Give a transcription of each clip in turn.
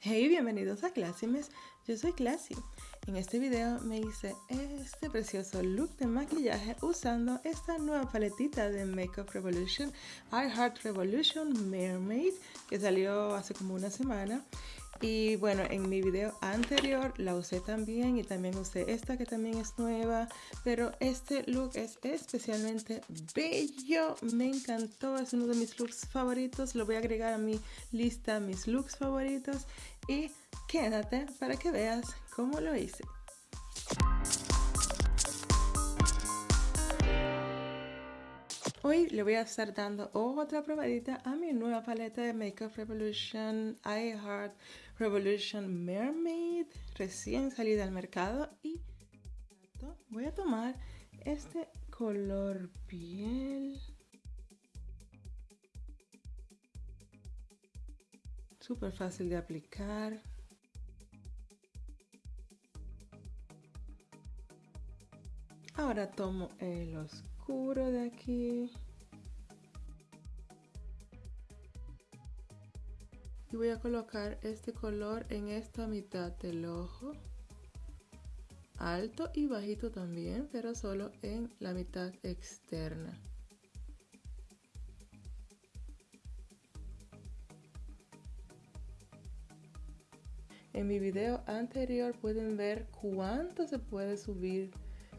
Hey, bienvenidos a Classimes, yo soy Classy. En este video me hice este precioso look de maquillaje usando esta nueva paletita de Makeup Revolution, I Heart Revolution Mermaid, que salió hace como una semana. Y bueno, en mi video anterior la usé también y también usé esta que también es nueva. Pero este look es especialmente bello. Me encantó, es uno de mis looks favoritos. Lo voy a agregar a mi lista, mis looks favoritos. Y quédate para que veas cómo lo hice. Hoy le voy a estar dando otra probadita a mi nueva paleta de Makeup Revolution I Heart Revolution Mermaid recién salida al mercado y voy a tomar este color piel. Súper fácil de aplicar. Ahora tomo el oscuro de aquí. Y voy a colocar este color en esta mitad del ojo. Alto y bajito también pero solo en la mitad externa. En mi video anterior pueden ver cuánto se puede subir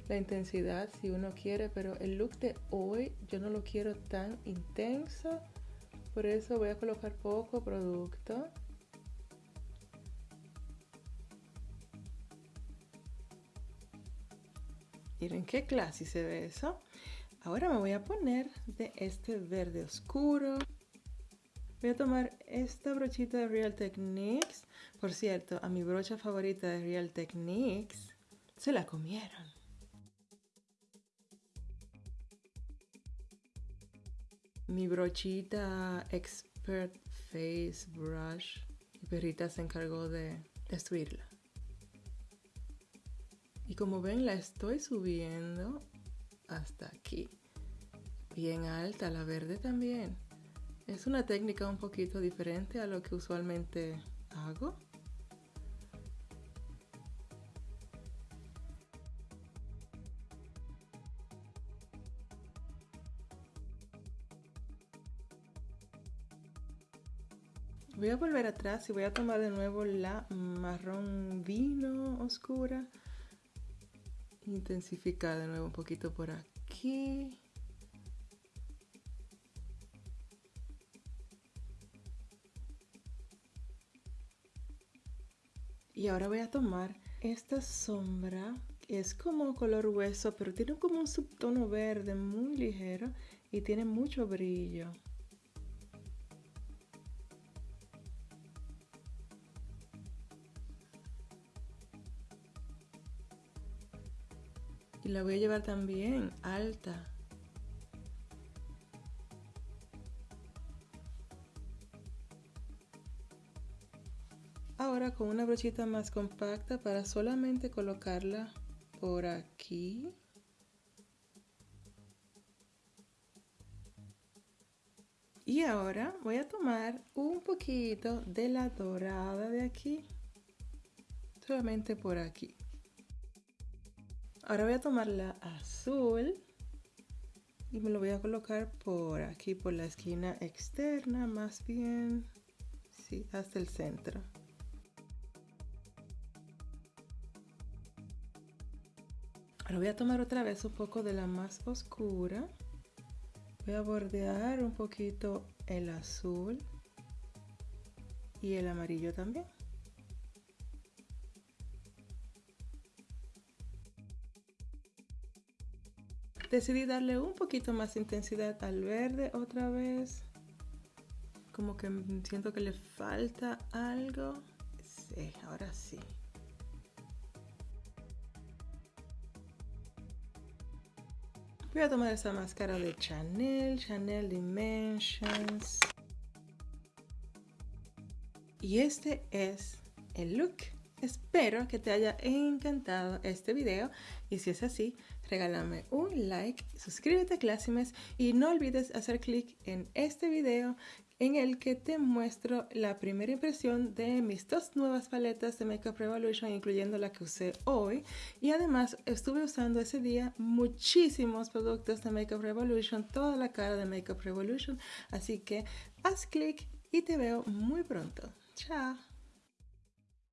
la intensidad si uno quiere pero el look de hoy yo no lo quiero tan intenso. Por eso voy a colocar poco producto. Miren qué clase se ve eso. Ahora me voy a poner de este verde oscuro. Voy a tomar esta brochita de Real Techniques. Por cierto a mi brocha favorita de Real Techniques se la comieron mi brochita Expert Face Brush. Mi perrita se encargó de destruirla. Y como ven, la estoy subiendo hasta aquí. Bien alta, la verde también. Es una técnica un poquito diferente a lo que usualmente hago. Voy a volver atrás y voy a tomar de nuevo la marrón vino oscura. Intensificar de nuevo un poquito por aquí. Y ahora voy a tomar esta sombra, es como color hueso, pero tiene como un subtono verde muy ligero y tiene mucho brillo. Y la voy a llevar también alta. Ahora con una brochita más compacta para solamente colocarla por aquí. Y ahora voy a tomar un poquito de la dorada de aquí, solamente por aquí. Ahora voy a tomar la azul y me lo voy a colocar por aquí, por la esquina externa, más bien, sí, hasta el centro. Ahora voy a tomar otra vez un poco de la más oscura. Voy a bordear un poquito el azul y el amarillo también. Decidí darle un poquito más intensidad al verde otra vez. Como que siento que le falta algo. Sí, ahora sí. Voy a tomar esta máscara de Chanel, Chanel Dimensions. Y este es el look. Espero que te haya encantado este video y si es así, regálame un like, suscríbete a Classimes y no olvides hacer clic en este video en el que te muestro la primera impresión de mis dos nuevas paletas de Makeup Revolution, incluyendo la que usé hoy. Y además estuve usando ese día muchísimos productos de Makeup Revolution, toda la cara de Makeup Revolution. Así que haz clic y te veo muy pronto. Chao.